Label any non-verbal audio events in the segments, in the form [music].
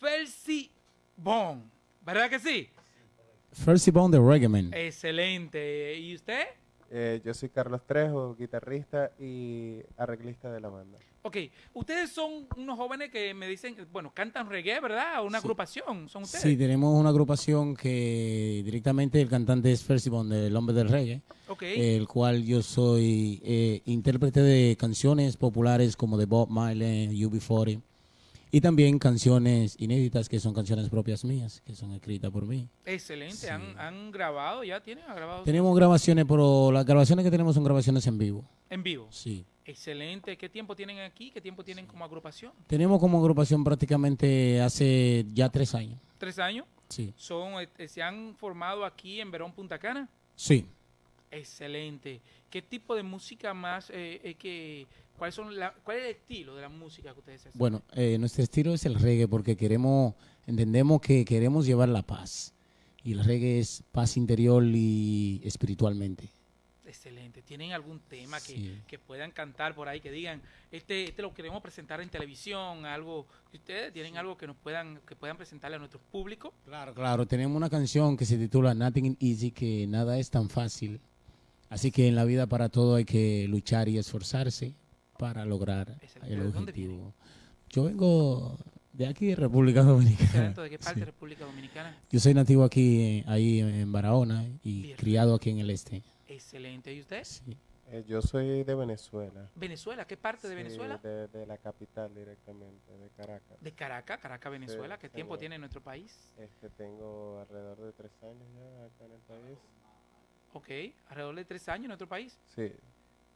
Felsi Bon, ¿verdad que sí? Felsi Bon de Reggae Man. Excelente. ¿Y usted? Eh, yo soy Carlos Trejo, guitarrista y arreglista de la banda. Ok, ustedes son unos jóvenes que me dicen, bueno, cantan reggae, ¿verdad? Una agrupación, ¿son ustedes? Sí, tenemos una agrupación que directamente el cantante es Felsi Bon del Hombre del Reggae, Ok, el cual yo soy eh, intérprete de canciones populares como de Bob Marley, UB40 y también canciones inéditas que son canciones propias mías, que son escritas por mí. excelente. sí. ¿Han, han grabado ya? ¿Tienen ¿Han grabado Tenemos grabaciones, pero las grabaciones que tenemos son grabaciones en vivo. en vivo? Sí. Excelente. ¿Qué tiempo tienen aquí? ¿Qué tiempo tienen como agrupación? Tenemos como agrupación prácticamente hace ya tres años. ¿Tres años? Sí. Son, eh, ¿Se han formado aquí en Verón, Punta Cana? Sí. Excelente. ¿Qué tipo de música más, eh, eh, que, cuál, son la- cuál es el estilo de la música que ustedes hacen? Bueno, eh, nuestro estilo es el reggae porque queremos, entendemos que queremos llevar la paz. Y el reggae es paz interior y espiritualmente. Excelente. ¿Tienen algún tema que, Sí. que puedan cantar por ahí, que digan, este, este lo queremos presentar en televisión, algo, ustedes tienen algo que nos puedan, que puedan presentarle a nuestro público? Claro, claro. Tenemos una canción que se titula Nothing Easy, que nada es tan fácil. Así que en la vida para todo hay que luchar y esforzarse para lograr Excelente. el ¿De dónde objetivo. Yo vengo de aquí, de República [laughs] Dominicana. ¿De qué parte Sí. de República Dominicana? Yo soy nativo aquí, eh, ahí en Barahona y Bien. criado aquí en el este. Excelente. ¿Y usted? Sí. Eh, yo soy de Venezuela. ¿Venezuela? ¿Qué parte de Venezuela? De, de la capital directamente, de Caracas. De Caracas, Caracas, Venezuela. ¿Qué tiempo tiene nuestro país? Este, tengo alrededor de tres años ya acá en el país. Ok, alrededor de tres años en nuestro país. Sí,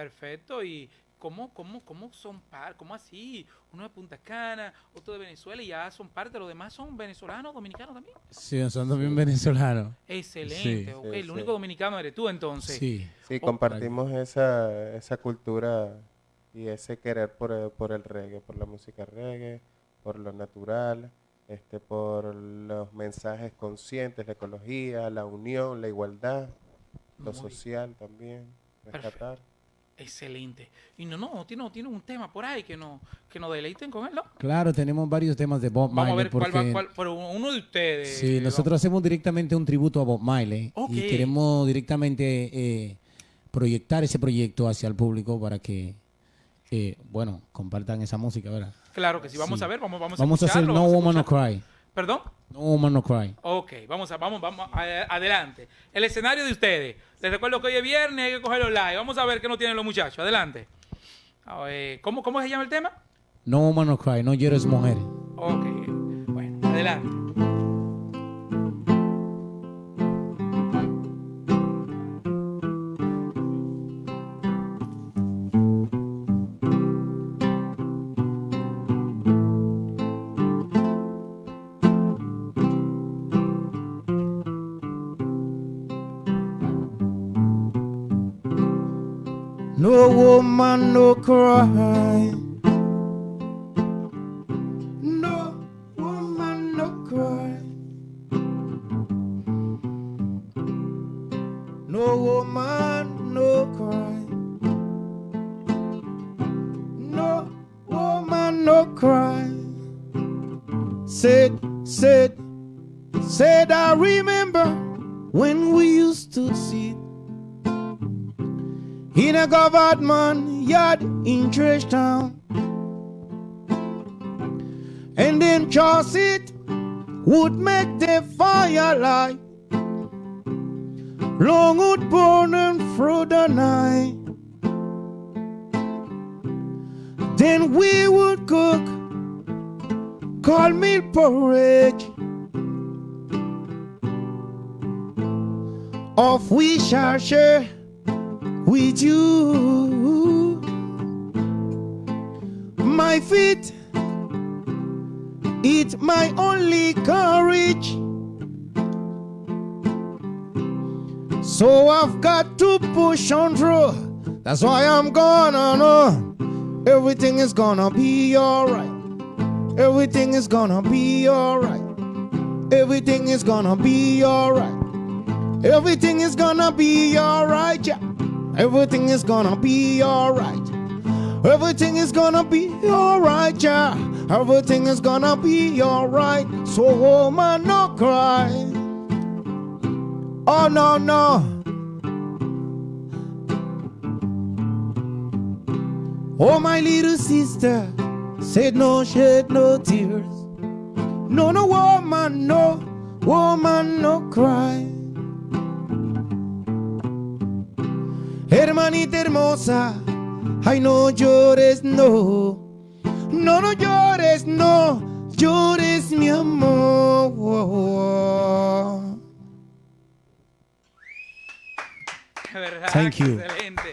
Perfecto. ¿Y cómo, cómo, cómo son par? ¿Cómo así? Uno de Punta Cana, otro de Venezuela y ya son parte. ¿Los demás son venezolanos, dominicanos también? Sí, son también venezolanos. Excelente. Sí. ok, Sí, el sí. único dominicano eres tú entonces. Sí. sí Oh, compartimos esa, esa cultura y ese querer por el, por el reggae, por la música reggae, por lo natural, este, por los mensajes conscientes, la ecología, la unión, la igualdad, lo Muy social también, rescatar. Excelente. Y no, no, tiene, tiene un tema por ahí que, no, que nos deleiten con él, ¿no? Claro, tenemos varios temas de Bob Vamos a Marley ver cuál va, cuál, pero uno de ustedes. sí, nosotros hacemos directamente un tributo a Bob Marley Ok. y queremos directamente eh, proyectar ese proyecto hacia el público para que, eh, bueno, compartan esa música, ¿verdad? Claro que sí, vamos Sí. a ver, vamos, vamos, Vamos a hacer No vamos a Woman No Cry. ¿Perdón? No Woman No Cry. Ok, vamos a, vamos, vamos, a- adelante. El escenario de ustedes. Les recuerdo que hoy es viernes, hay que cogerlo live. Vamos a ver qué nos tienen los muchachos. Adelante. A ver, ¿cómo, ¿Cómo se llama el tema? No Woman No Cry, no llores mujer. Ok, bueno, adelante. Woman, no cry. No woman, no cry. No woman, no cry. No woman, no cry. Said, said, said, I remember when we used to sit in a government yard in Trash Town. And then Charles it would make the fire light. Long would burning through the night. Then we would cook corn meal porridge. Of we shall share with you. My feet, it's my only courage. So I've got to push on through. That's why I'm gonna know everything is gonna be alright. Everything is gonna be alright. Everything is gonna be alright. Everything is gonna be alright, yeah. Everything is gonna be alright. Everything is gonna be alright, yeah. Everything is gonna be alright. So, woman, no cry. Oh, no, no. Oh, my little sister said, No shed no tears. No, no, woman, no, woman, no cry. Hermanita hermosa, ay, no llores, no. No, no llores, no, llores, mi amor. De verdad, Thank que you. excelente.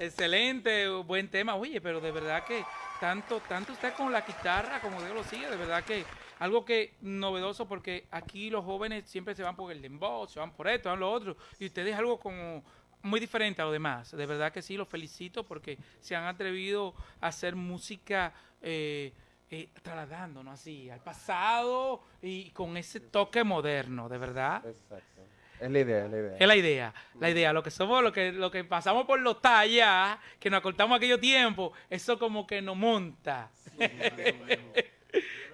Excelente, buen tema. Oye, pero de verdad que tanto, tanto usted con la guitarra como Dios lo sigue, de verdad que algo que novedoso porque aquí los jóvenes siempre se van por el dembow, se van por esto, van lo otro, y usted es algo como muy diferente a lo demás. De verdad que sí, los felicito porque se han atrevido a hacer música eh, eh, trasladándonos así al pasado y con ese toque moderno, de verdad. Exacto. Es la idea, es la idea. Es la idea, la idea, lo que somos, lo que, lo que pasamos por los tallas, que nos acortamos aquello tiempo, eso como que nos monta.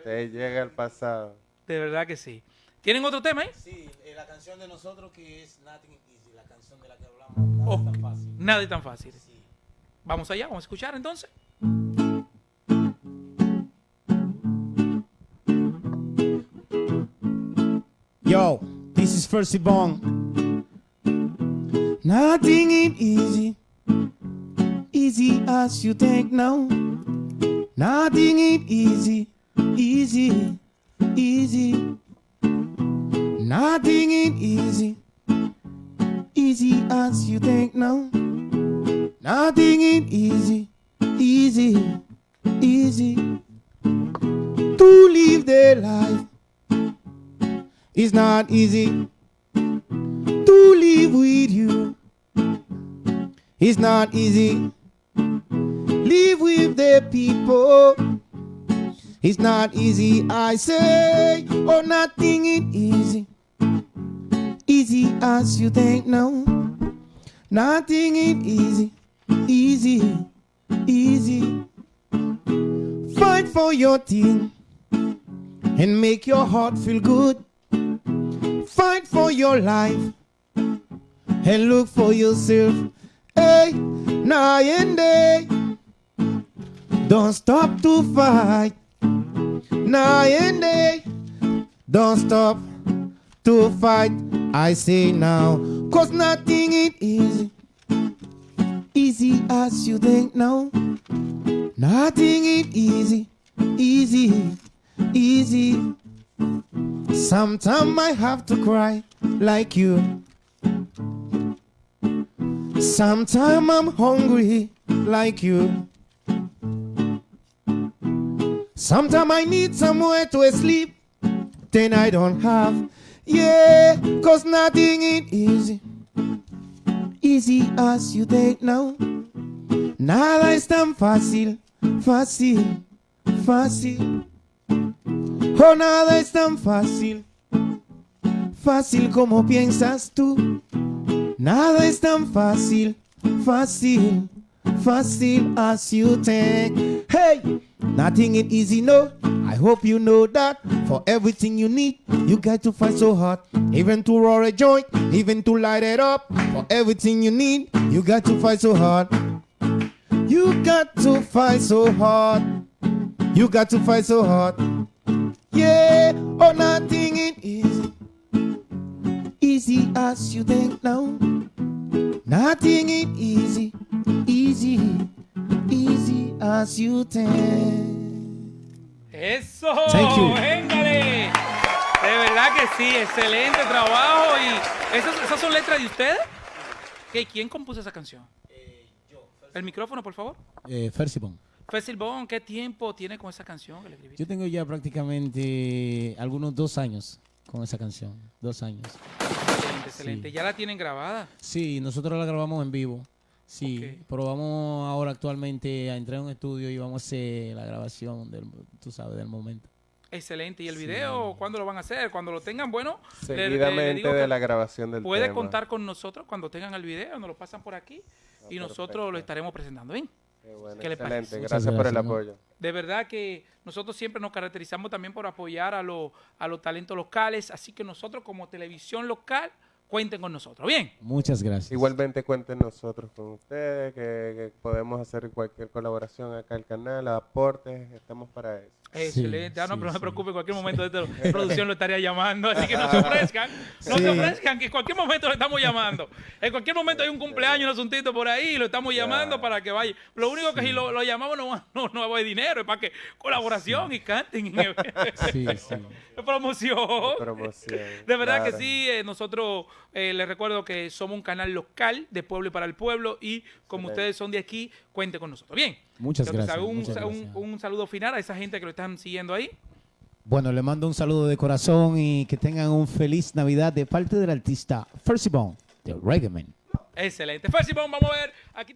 Te [laughs] llega al pasado. De verdad que sí. ¿Tienen otro tema ahí? Sí, eh, la canción de nosotros que es Nothing canción de la que hablamos, nada Ok. es tan fácil. Nada es tan fácil. Sí. Vamos allá, vamos a escuchar entonces. Yo, this is First Bong. Nothing ain't easy, easy as you think now. Nothing ain't easy, easy, easy. Nothing ain't easy, easy as you think now. Nothing ain't easy, easy, easy. To live their life it's not easy to live with you. It's not easy. Live with the people. It's not easy, I say. Oh, nothing is easy. Easy as you think now. Nothing is easy. Easy. Easy. Fight for your team and make your heart feel good. Fight for your life and look for yourself. Hey, night and day. Don't stop to fight. Night and day. Don't stop to fight. I say now, cause nothing is easy. Easy as you think now. Nothing is easy. Easy. Easy. Sometimes I have to cry like you. Sometimes I'm hungry like you. Sometimes I need somewhere to sleep, then I don't have. Yeah, cause nothing is easy. Easy as you think now. Nada es tan fácil, fácil, fácil. Oh, nada es tan fácil, fácil como piensas tú. Nada es tan fácil, fácil, fácil as you think. Hey, nothing is easy, no. I hope you know that. For everything you need, you got to fight so hard. Even to roll a joint, even to light it up. For everything you need, you got to fight so hard. You got to fight so hard. You got to fight so hard. Yeah, oh, nothing is easy. Easy as you think now. Nothing is easy. Easy, easy as you think. Eso, Thank you. véngale. De verdad que sí, excelente trabajo. y ¿esas, esas son letras de ustedes? ¿Qué, ¿Quién compuso esa canción? El micrófono, por favor. Eh, Fersibon. Fácil Bon, ¿qué tiempo tiene con esa canción que le escribiste? Yo tengo ya prácticamente algunos dos años con esa canción. Dos años. Excelente, excelente. Sí. ¿Ya la tienen grabada? Sí, nosotros la grabamos en vivo. Sí, Ok. pero vamos ahora actualmente a entrar en un estudio y vamos a hacer la grabación del, tú sabes, del momento. Excelente. ¿Y el Sí. video cuándo lo van a hacer? Cuando lo tengan, bueno, le- le- le Seguidamente digo de la grabación del puede tema. contar con nosotros cuando tengan el video, nos lo pasan por aquí y Ah, nosotros perfecto. lo estaremos presentando. ¿bien? Qué bueno, ¿Qué le parece? excelente. Gracias, por el apoyo. De verdad que nosotros siempre nos caracterizamos también por apoyar a, los a los talentos locales, así que nosotros como televisión local, cuenten con nosotros. Bien. Muchas gracias. Igualmente cuenten nosotros con ustedes, que, que podemos hacer cualquier colaboración acá al canal, aportes, estamos para eso. Excelente. Ah, no, sí, pero no se sí. preocupe, en cualquier momento de esta [laughs] producción lo estaría llamando, así que no se [laughs] ofrezcan, no Sí. se ofrezcan, que en cualquier momento lo estamos llamando. En cualquier momento hay un cumpleaños, un asuntito por ahí, y lo estamos llamando para que vaya. Lo único que si lo, lo llamamos no, va- no, no haber dinero, es para que colaboración y canten, y Sí, sí. [laughs] promoción. Promoción. De verdad que sí, eh, nosotros eh, les recuerdo que somos un canal local de pueblo y para el pueblo y como Excelente. ustedes son de aquí, cuente con nosotros. Bien. Muchas gracias, Un, muchas un- gracias. un saludo final a esa gente que lo están siguiendo ahí. Bueno, le mando un saludo de corazón y que tengan un feliz Navidad de parte del artista Fercy Bone, de Reggae Man. Excelente. Fácil, vamos a ver. Aquí te-